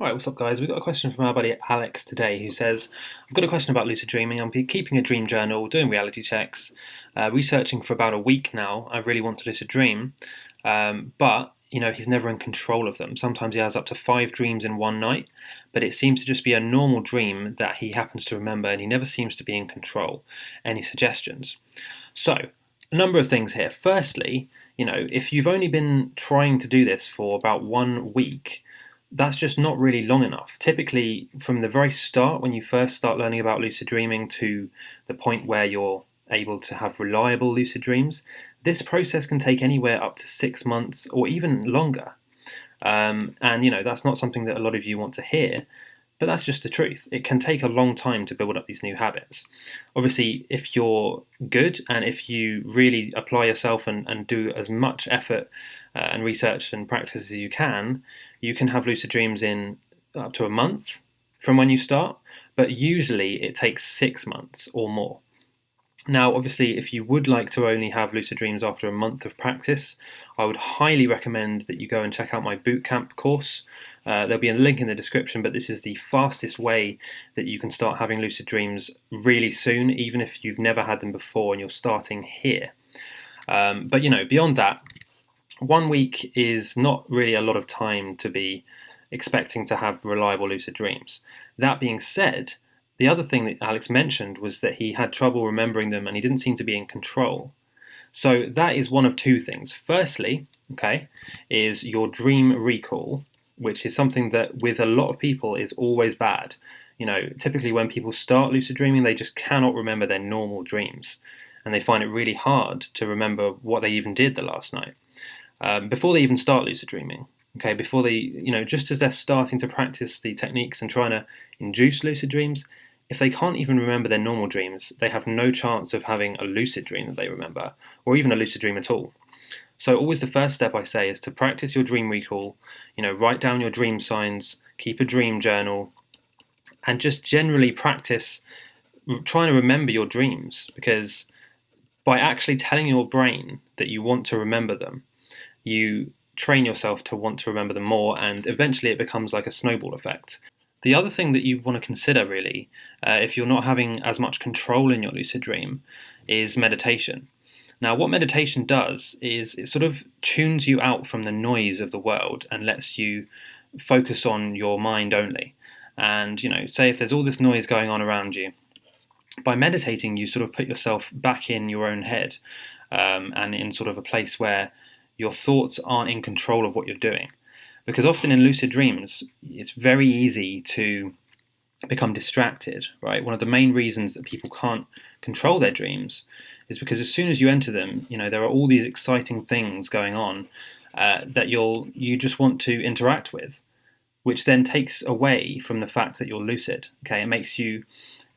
Alright, what's up guys? We've got a question from our buddy Alex today who says, I've got a question about lucid dreaming. I'm keeping a dream journal, doing reality checks, uh, researching for about a week now. I really want to lucid dream, um, but you know, he's never in control of them. Sometimes he has up to five dreams in one night, but it seems to just be a normal dream that he happens to remember and he never seems to be in control. Any suggestions? So, a number of things here. Firstly, you know, if you've only been trying to do this for about one week, that's just not really long enough. Typically, from the very start, when you first start learning about lucid dreaming to the point where you're able to have reliable lucid dreams, this process can take anywhere up to six months or even longer. Um, and you know that's not something that a lot of you want to hear, but that's just the truth. It can take a long time to build up these new habits. Obviously, if you're good and if you really apply yourself and, and do as much effort uh, and research and practice as you can, you can have lucid dreams in up to a month from when you start, but usually it takes six months or more. Now, obviously, if you would like to only have lucid dreams after a month of practice, I would highly recommend that you go and check out my bootcamp course. Uh, there'll be a link in the description, but this is the fastest way that you can start having lucid dreams really soon, even if you've never had them before and you're starting here. Um, but you know, beyond that, one week is not really a lot of time to be expecting to have reliable lucid dreams. That being said, the other thing that Alex mentioned was that he had trouble remembering them and he didn't seem to be in control. So that is one of two things. Firstly, okay, is your dream recall, which is something that with a lot of people is always bad. You know, typically when people start lucid dreaming, they just cannot remember their normal dreams and they find it really hard to remember what they even did the last night um, before they even start lucid dreaming. Okay, before they, you know, just as they're starting to practice the techniques and trying to induce lucid dreams, if they can't even remember their normal dreams, they have no chance of having a lucid dream that they remember, or even a lucid dream at all. So always the first step I say is to practice your dream recall, you know, write down your dream signs, keep a dream journal, and just generally practice trying to remember your dreams because by actually telling your brain that you want to remember them, you train yourself to want to remember them more and eventually it becomes like a snowball effect. The other thing that you want to consider, really, uh, if you're not having as much control in your lucid dream, is meditation. Now, what meditation does is it sort of tunes you out from the noise of the world and lets you focus on your mind only. And, you know, say if there's all this noise going on around you, by meditating, you sort of put yourself back in your own head um, and in sort of a place where your thoughts aren't in control of what you're doing. Because often in lucid dreams, it's very easy to become distracted, right? One of the main reasons that people can't control their dreams is because as soon as you enter them, you know, there are all these exciting things going on uh, that you'll you just want to interact with, which then takes away from the fact that you're lucid. Okay, it makes you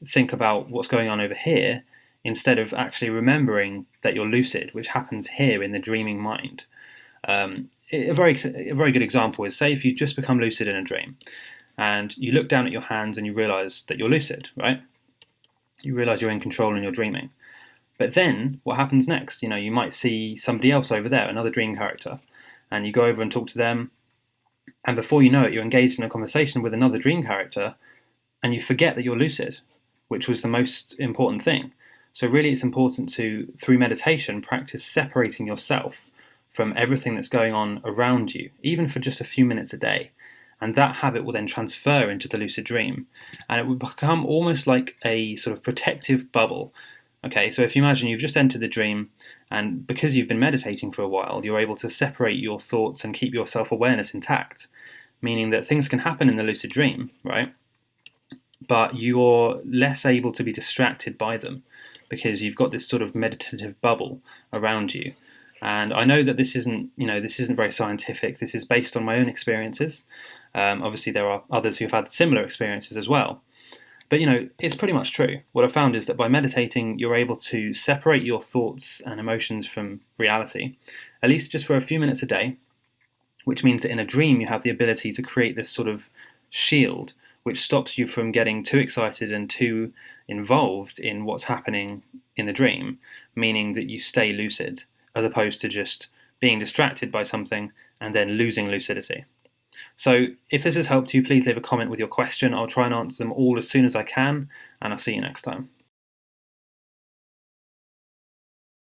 think about what's going on over here instead of actually remembering that you're lucid, which happens here in the dreaming mind. Um, a very a very good example is say if you just become lucid in a dream, and you look down at your hands and you realize that you're lucid, right? You realize you're in control and you're dreaming. But then what happens next? You know, you might see somebody else over there, another dream character, and you go over and talk to them, and before you know it, you're engaged in a conversation with another dream character, and you forget that you're lucid, which was the most important thing. So really it's important to, through meditation, practice separating yourself from everything that's going on around you, even for just a few minutes a day. And that habit will then transfer into the lucid dream. And it will become almost like a sort of protective bubble. Okay, so if you imagine you've just entered the dream, and because you've been meditating for a while, you're able to separate your thoughts and keep your self awareness intact, meaning that things can happen in the lucid dream, right? But you're less able to be distracted by them because you've got this sort of meditative bubble around you. And I know that this isn't, you know, this isn't very scientific. This is based on my own experiences. Um, obviously, there are others who've had similar experiences as well. But you know, it's pretty much true. What I've found is that by meditating, you're able to separate your thoughts and emotions from reality, at least just for a few minutes a day, which means that in a dream you have the ability to create this sort of shield which stops you from getting too excited and too involved in what's happening in the dream, meaning that you stay lucid as opposed to just being distracted by something and then losing lucidity. So if this has helped you, please leave a comment with your question. I'll try and answer them all as soon as I can, and I'll see you next time.